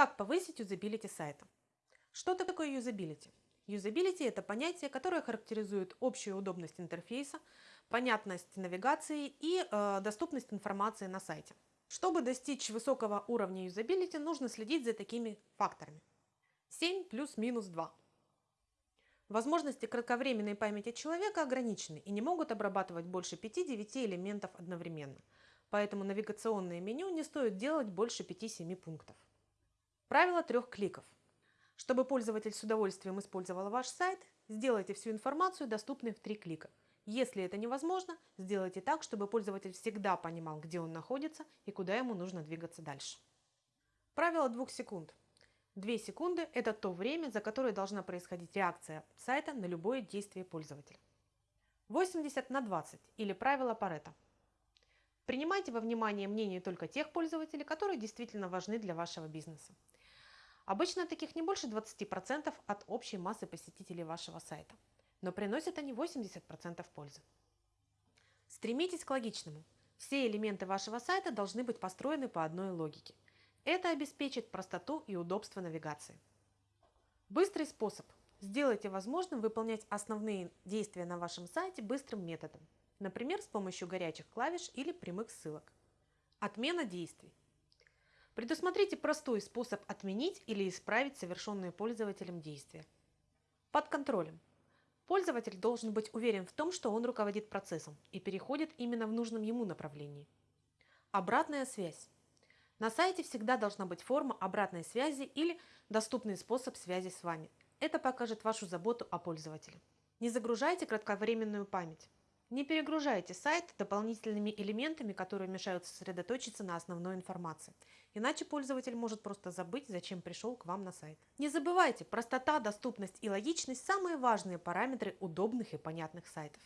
Как повысить юзабилити сайта? Что такое юзабилити? Юзабилити – это понятие, которое характеризует общую удобность интерфейса, понятность навигации и э, доступность информации на сайте. Чтобы достичь высокого уровня юзабилити, нужно следить за такими факторами. 7 плюс-минус 2. Возможности кратковременной памяти человека ограничены и не могут обрабатывать больше 5-9 элементов одновременно. Поэтому навигационное меню не стоит делать больше 5-7 пунктов. Правило трех кликов. Чтобы пользователь с удовольствием использовал ваш сайт, сделайте всю информацию доступной в три клика. Если это невозможно, сделайте так, чтобы пользователь всегда понимал, где он находится и куда ему нужно двигаться дальше. Правило двух секунд. Две секунды – это то время, за которое должна происходить реакция сайта на любое действие пользователя. 80 на 20 или правило Паретта. Принимайте во внимание мнение только тех пользователей, которые действительно важны для вашего бизнеса. Обычно таких не больше 20% от общей массы посетителей вашего сайта, но приносят они 80% пользы. Стремитесь к логичному. Все элементы вашего сайта должны быть построены по одной логике. Это обеспечит простоту и удобство навигации. Быстрый способ. Сделайте возможным выполнять основные действия на вашем сайте быстрым методом, например, с помощью горячих клавиш или прямых ссылок. Отмена действий. Предусмотрите простой способ отменить или исправить совершенные пользователем действия. Под контролем. Пользователь должен быть уверен в том, что он руководит процессом и переходит именно в нужном ему направлении. Обратная связь. На сайте всегда должна быть форма обратной связи или доступный способ связи с вами. Это покажет вашу заботу о пользователе. Не загружайте кратковременную память. Не перегружайте сайт дополнительными элементами, которые мешают сосредоточиться на основной информации. Иначе пользователь может просто забыть, зачем пришел к вам на сайт. Не забывайте, простота, доступность и логичность – самые важные параметры удобных и понятных сайтов.